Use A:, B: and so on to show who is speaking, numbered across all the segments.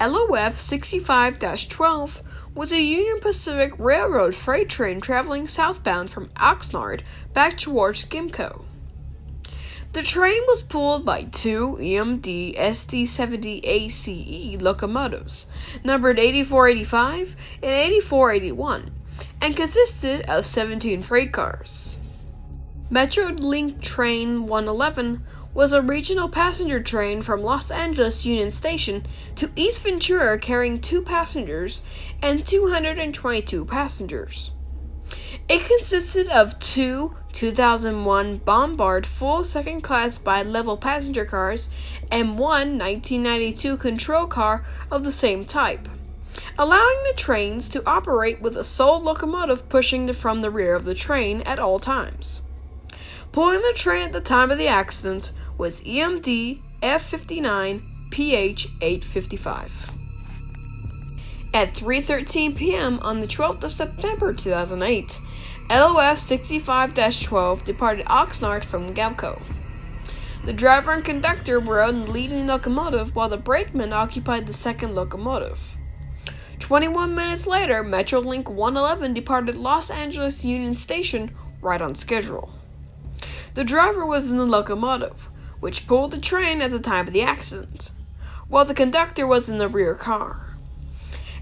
A: LOF 65 12 was a Union Pacific Railroad freight train traveling southbound from Oxnard back towards Gemco. The train was pulled by two EMD SD70 ACE locomotives, numbered 8485 and 8481, and consisted of 17 freight cars. Metrolink Train 111 was a regional passenger train from Los Angeles Union Station to East Ventura carrying two passengers and 222 passengers. It consisted of two 2001 Bombardier full second class bi level passenger cars and one 1992 control car of the same type, allowing the trains to operate with a sole locomotive pushing from the rear of the train at all times. Pulling the train at the time of the accident was EMD F59 PH 855. At 3:13 p.m. on the 12th of September 2008, LOF 65-12 departed Oxnard from Gemco. The driver and conductor were on the leading locomotive while the brakeman occupied the second locomotive. 21 minutes later, Metrolink 111 departed Los Angeles Union Station right on schedule. The driver was in the locomotive, which pulled the train at the time of the accident, while the conductor was in the rear car.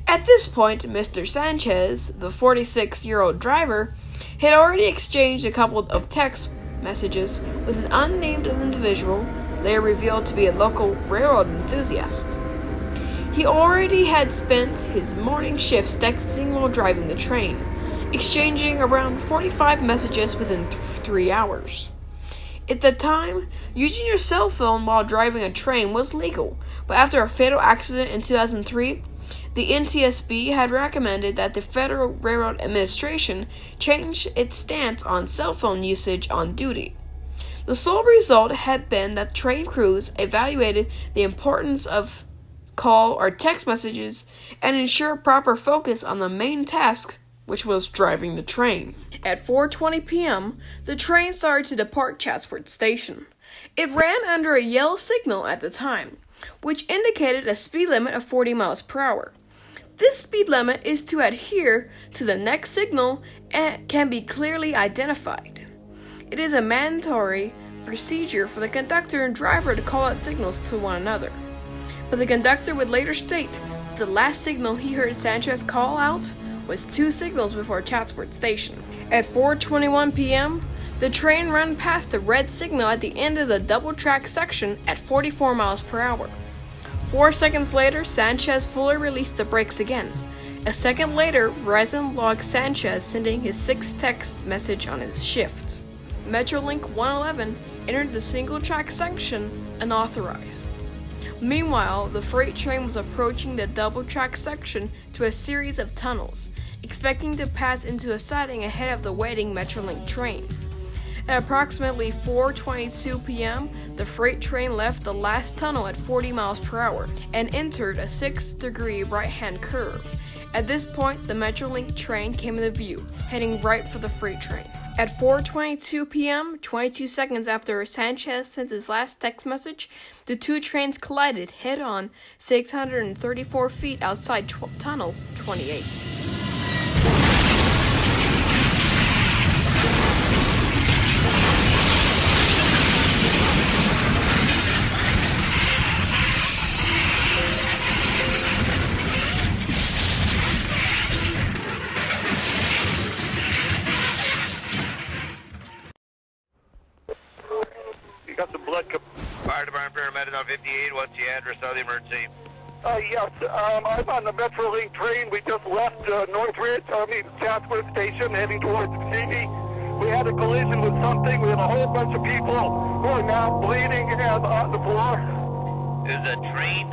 A: At this point, Mr. Sanchez, the 46 year old driver, had already exchanged a couple of text messages with an unnamed individual, later revealed to be a local railroad enthusiast. He already had spent his morning shifts texting while driving the train, exchanging around 45 messages within th- three hours. At the time, using your cell phone while driving a train was legal, but after a fatal accident in 2003, the NTSB had recommended that the Federal Railroad Administration change its stance on cell phone usage on duty. The sole result had been that train crews evaluated the importance of call or text messages and ensure proper focus on the main task which was driving the train. At 4:20 p.m., the train started to depart Chatsworth Station. It ran under a yellow signal at the time, which indicated a speed limit of 40 miles per hour. This speed limit is to adhere to the next signal and can be clearly identified. It is a mandatory procedure for the conductor and driver to call out signals to one another. But the conductor would later state the last signal he heard Sanchez call out was two signals before Chatsworth Station. At 4:21 p.m., the train ran past the red signal at the end of the double track section at 44 miles per hour. Four seconds later, Sanchez fully released the brakes again. A second later, Verizon logged Sanchez sending his sixth text message on his shift. Metrolink 111 entered the single track section unauthorized. Meanwhile, the freight train was approaching the double track section to a series of tunnels, expecting to pass into a siding ahead of the waiting Metrolink train. At approximately 4:22 p.m., the freight train left the last tunnel at 40 miles per hour and entered a 6-degree right-hand curve. At this point, the Metrolink train came into view, heading right for the freight train. At 4:22 p.m., 22 seconds after Sanchez sent his last text message, the two trains collided head-on 634 feet outside tw- tunnel 28.
B: Address of the emergency?
C: uh, yes, um, I'm on the Metrolink train. We just left uh, Northridge, I mean Chatsworth Station, heading towards Simi. We had a collision with something. We have a whole bunch of people who are now bleeding and on the floor.
B: Is a train?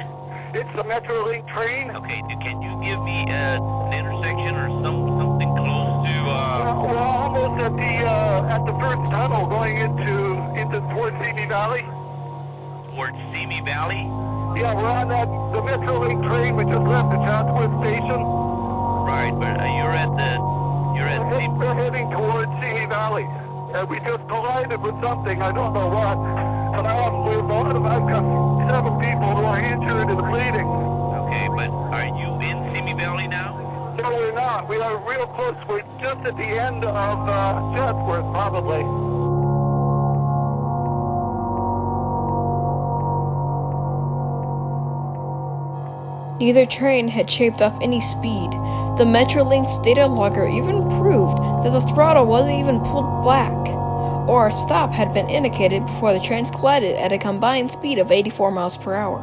C: It's the Metrolink train.
B: Okay, do, can you give me uh, an intersection or some something close to?
C: Uh,
B: Uh,
C: we're almost at the uh, at the first tunnel going into into towards Simi Valley.
B: towards Simi Valley?
C: Yeah, we're on that, the Metrolink train. We just left the Chatsworth station.
B: Right, but uh, you're at the, you're at
C: we're,
B: the...
C: We're heading towards Simi Valley. And we just collided with something, I don't know what. And I'm, we've, I've got seven people who are injured and bleeding.
B: Okay, but are you in Simi Valley now?
C: No, we're not. We are real close. We're just at the end of uh, Chatsworth, probably.
A: Neither train had shaved off any speed. The Metrolink's data logger even proved that the throttle wasn't even pulled back, or a stop had been indicated before the trains collided at a combined speed of 84 miles per hour.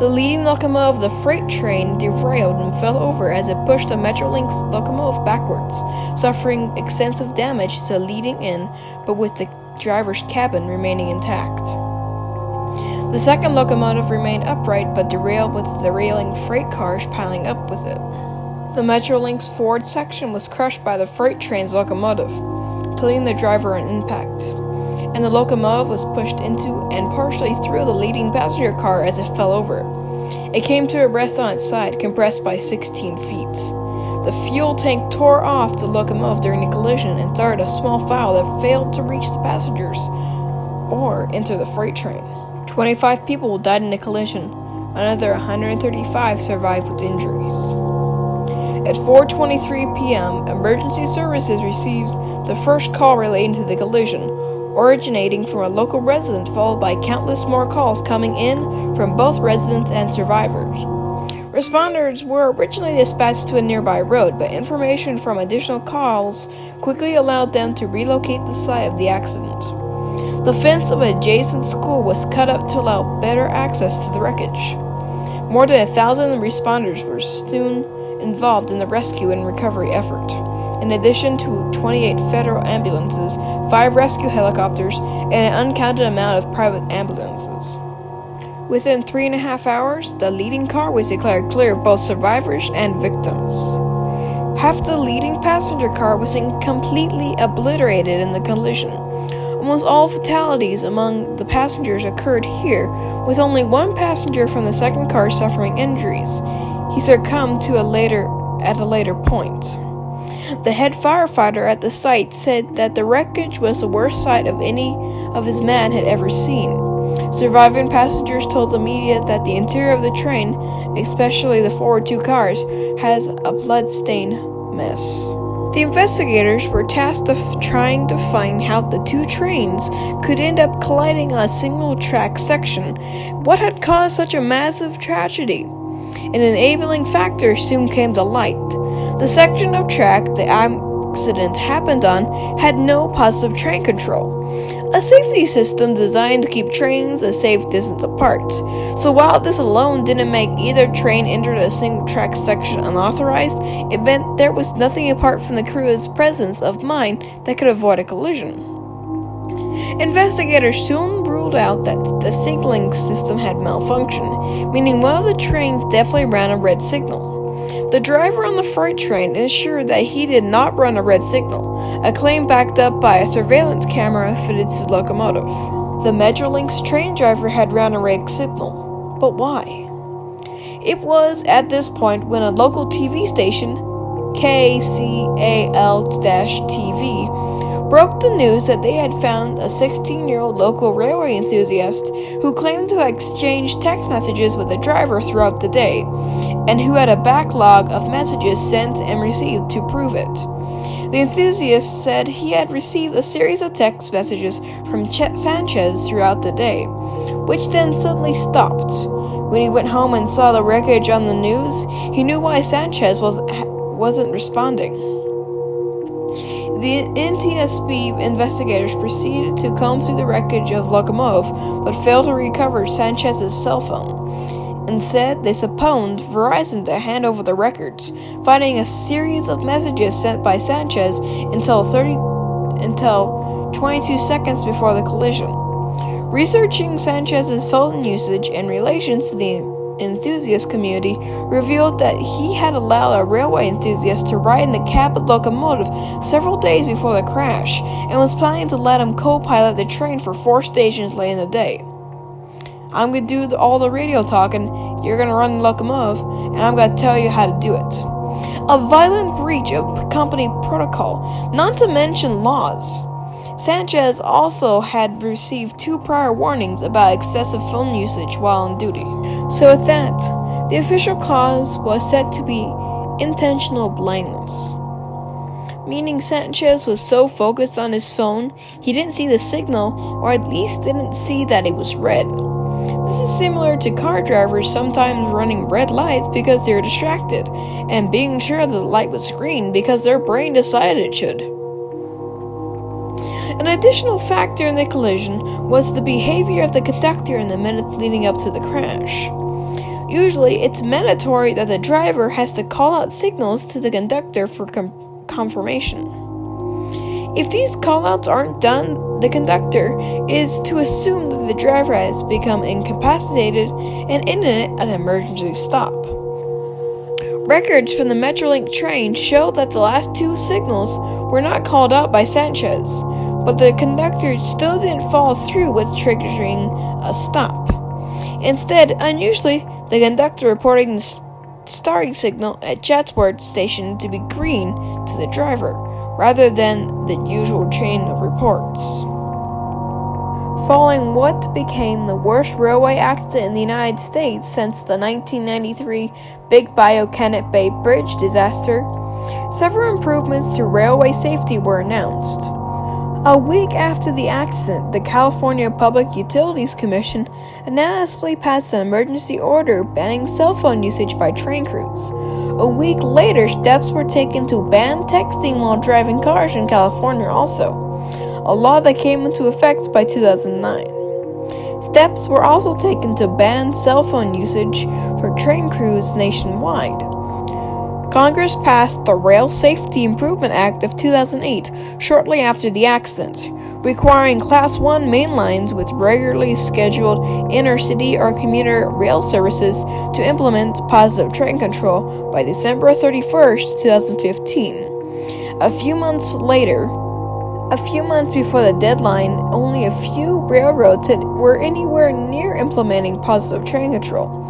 A: The leading locomotive of the freight train derailed and fell over as it pushed the Metrolink's locomotive backwards, suffering extensive damage to the leading end, but with the driver's cabin remaining intact. The second locomotive remained upright but derailed with the derailing freight cars piling up with it. The Metrolink's forward section was crushed by the freight train's locomotive, killing the driver on impact, and the locomotive was pushed into and partially through the leading passenger car as it fell over. It came to a rest on its side, compressed by 16 feet. The fuel tank tore off the locomotive during the collision and started a small fire that failed to reach the passengers or enter the freight train. 25 people died in the collision. Another 135 survived with injuries. At 4:23 p.m., emergency services received the first call relating to the collision, originating from a local resident followed by countless more calls coming in from both residents and survivors. Responders were originally dispatched to a nearby road, but information from additional calls quickly allowed them to relocate the site of the accident. The fence of an adjacent school was cut up to allow better access to the wreckage. More than a thousand responders were soon involved in the rescue and recovery effort, in addition to 28 federal ambulances, 5 rescue helicopters, and an uncounted amount of private ambulances. Within three and a half hours, the leading car was declared clear of both survivors and victims. Half the leading passenger car was completely obliterated in the collision. Almost all fatalities among the passengers occurred here, with only one passenger from the second car suffering injuries. He succumbed to a later at a later point. The head firefighter at the site said that the wreckage was the worst sight of any of his men had ever seen. Surviving passengers told the media that the interior of the train, especially the forward two cars, has a blood-stained mess. The investigators were tasked with trying to find how the two trains could end up colliding on a single track section. What had caused such a massive tragedy? An enabling factor soon came to light. The section of track the accident happened on had no positive train control a safety system designed to keep trains a safe distance apart. So while this alone didn't make either train enter a single track section unauthorized, it meant there was nothing apart from the crew's presence of mind that could avoid a collision. Investigators soon ruled out that the signaling system had malfunctioned, meaning one of the trains definitely ran a red signal. The driver on the freight train ensured that he did not run a red signal, a claim backed up by a surveillance camera fitted to the locomotive. The Metrolink's train driver had run a red signal, but why? It was at this point when a local TV station, KCAL-TV, broke the news that they had found a 16 year old local railway enthusiast who claimed to have exchanged text messages with the driver throughout the day, and who had a backlog of messages sent and received to prove it. The enthusiast said he had received a series of text messages from Chet Sanchez throughout the day, which then suddenly stopped. When he went home and saw the wreckage on the news, he knew why Sanchez was, wasn't responding. The NTSB investigators proceeded to comb through the wreckage of locomotive, but failed to recover Sanchez's cell phone. Instead, they subpoenaed Verizon to hand over the records, finding a series of messages sent by Sanchez until 30 until 22 seconds before the collision. Researching Sanchez's phone usage in relation to the enthusiast community revealed that he had allowed a railway enthusiast to ride in the cab of the locomotive several days before the crash and was planning to let him co pilot the train for four stations late in the day. I'm to do all the radio talking, you're to run the locomotive, and I'm to tell you how to do it. A violent breach of company protocol, not to mention laws. Sanchez also had received two prior warnings about excessive phone usage while on duty. So, with that, the official cause was said to be inattentional blindness. Meaning Sanchez was so focused on his phone, he didn't see the signal, or at least didn't see that it was red. This is similar to car drivers sometimes running red lights because they're distracted, and being sure that the light was green because their brain decided it should. An additional factor in the collision was the behavior of the conductor in the minutes leading up to the crash. Usually, it's mandatory that the driver has to call out signals to the conductor for com- confirmation. If these callouts aren't done, the conductor is to assume that the driver has become incapacitated and in an emergency stop. Records from the Metrolink train show that the last two signals were not called out by Sanchez, but the conductor still didn't follow through with triggering a stop. Instead, unusually, the conductor reporting the starting signal at Chatsworth station to be green to the driver, rather than the usual chain of reports. Following what became the worst railway accident in the United States since the 1993 Big Bayou Canot Bay Bridge disaster, several improvements to railway safety were announced. A week after the accident, the California Public Utilities Commission unanimously passed an emergency order banning cell phone usage by train crews. A week later, steps were taken to ban texting while driving cars in California, also, a law that came into effect by 2009. Steps were also taken to ban cell phone usage for train crews nationwide. Congress passed the Rail Safety Improvement Act of 2008 shortly after the accident, requiring Class 1 main lines with regularly scheduled intercity or commuter rail services to implement positive train control by December 31, 2015. A few months later, a few months before the deadline, only a few railroads were anywhere near implementing positive train control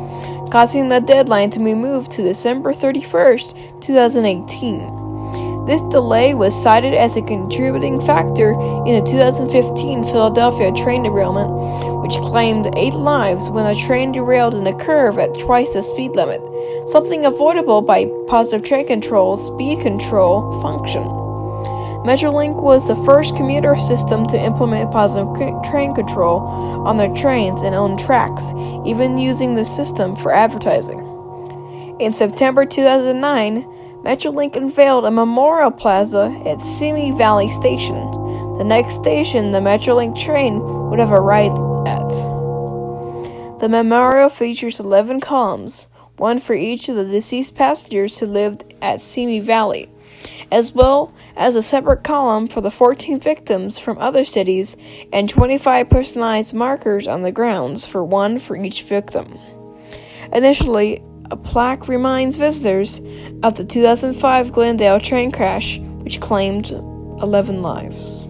A: causing the deadline to be moved to December 31st, 2018. This delay was cited as a contributing factor in the 2015 Philadelphia train derailment, which claimed eight lives when a train derailed in a curve at twice the speed limit, something avoidable by positive train control speed control function. Metrolink was the first commuter system to implement positive train control on their trains and own tracks, even using the system for advertising. In September 2009, Metrolink unveiled a memorial plaza at Simi Valley Station, the next station the Metrolink train would have arrived at. The memorial features 11 columns, one for each of the deceased passengers who lived at Simi Valley as well as a separate column for the 14 victims from other cities and 25 personalized markers on the grounds for one for each victim. Initially, a plaque reminds visitors of the 2005 Glendale train crash, which claimed 11 lives.